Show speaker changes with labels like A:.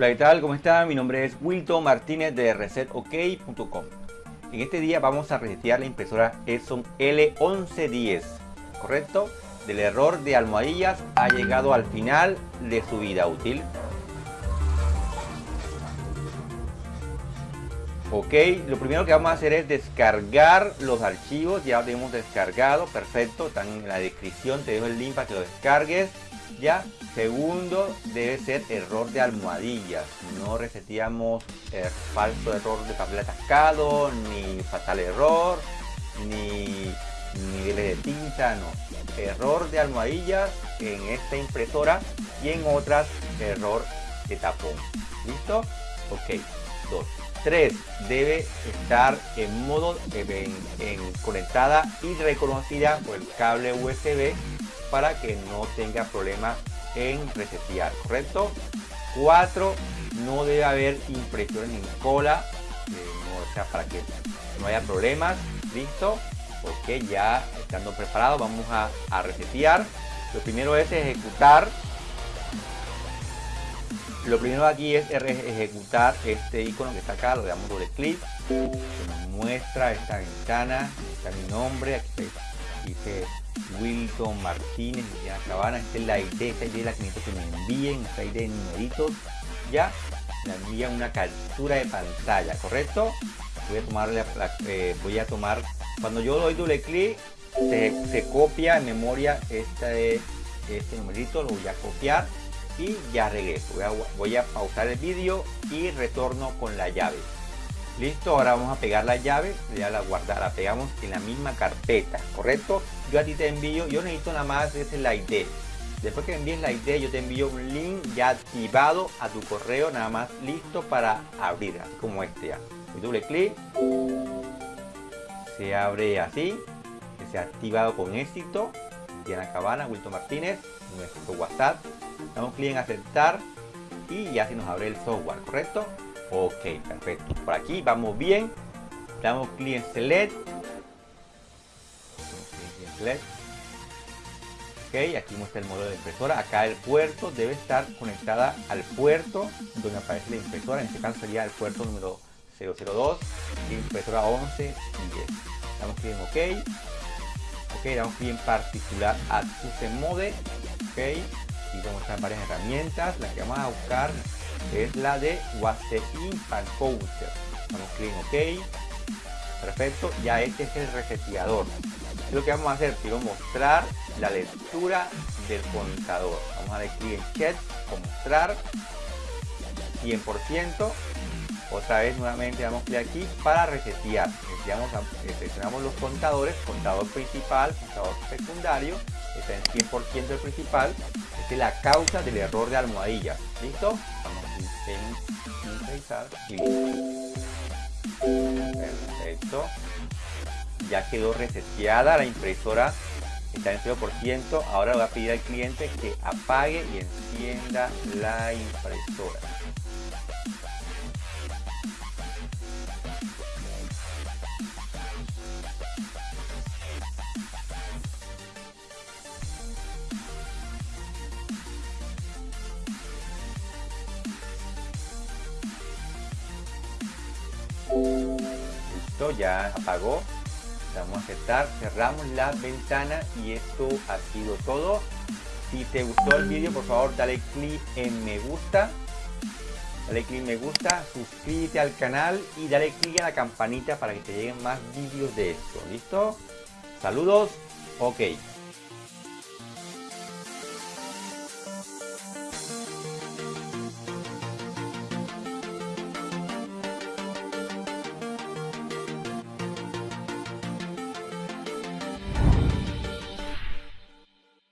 A: Hola, ¿qué tal? ¿Cómo están? Mi nombre es Wilton Martínez de resetok.com. En este día vamos a resetear la impresora Epson L1110, ¿correcto? Del error de almohadillas ha llegado al final de su vida útil. Ok, lo primero que vamos a hacer es descargar los archivos, ya lo tenemos descargado, perfecto, están en la descripción, te dejo el link para que lo descargues. Ya, segundo, debe ser error de almohadillas, no reseteamos el falso error de papel atascado, ni fatal error, ni niveles de tinta, no. Error de almohadillas en esta impresora y en otras error de tapón. ¿Listo? Ok, dos. 3 debe estar en modo en, conectada y reconocida por el cable USB para que no tenga problemas en resetear, ¿correcto? 4 no debe haber impresiones en cola, eh, o sea, para que no haya problemas, listo. Ok, ya estando preparado vamos a, a resetear. Lo primero es ejecutar lo primero aquí es ejecutar este icono que está acá, lo damos doble clic, nos muestra esta ventana, está mi nombre, aquí dice Wilton Martínez, la Cabana, esta es la ID, esta ID es la que necesito que me envíen, esta ID de numeritos, ya, me envían una captura de pantalla, ¿correcto? Voy a tomar, eh, voy a tomar, cuando yo doy doble clic, se, copia en memoria este, este numerito, lo voy a copiar y ya regreso voy a, pausar el vídeo y retorno con la llave listo ahora vamos a pegar la llave ya la guardar la pegamos en la misma carpeta correcto yo a ti te envío yo necesito nada más es la ID después que envíes la ID yo te envío un link ya activado a tu correo nada más listo para abrir así como este ya. Doble clic se abre así que se ha activado con éxito. Diana Cabana, Wilton Martínez, nuestro WhatsApp. Damos clic en aceptar y ya se nos abre el software, ¿correcto? Ok, perfecto. Por aquí vamos bien. Damos clic en select. Ok, aquí muestra el modelo de impresora. Acá el puerto debe estar conectada al puerto donde aparece la impresora. En este caso sería el puerto número 002, impresora 11 y 10. Damos clic en OK. Ok, damos clic en particular a Mode. Ok, y vamos a varias herramientas la que vamos a buscar es la de WhatsApp Impact Counter damos clic OK. Perfecto. Ya este es el reseteador. Lo que vamos a hacer. Quiero mostrar la lectura del contador. Vamos a dar clic en chat mostrar. 100% otra vez nuevamente damos clic aquí para resetear. Seleccionamos los contadores. Contador principal contador secundario. Está en 100% el principal. Esta es la causa del error de almohadilla. Listo perfecto. Ya quedó reseteada la impresora está en 0% ahora voy a pedir al cliente que apague y encienda la impresora Ya apagó. Vamos a aceptar, cerramos la ventana y esto ha sido todo. Si te gustó el vídeo, por favor, dale clic en me gusta. Dale clic en me gusta, suscríbete al canal y dale clic a la campanita para que te lleguen más vídeos de esto. ¿Listo? Saludos. Ok.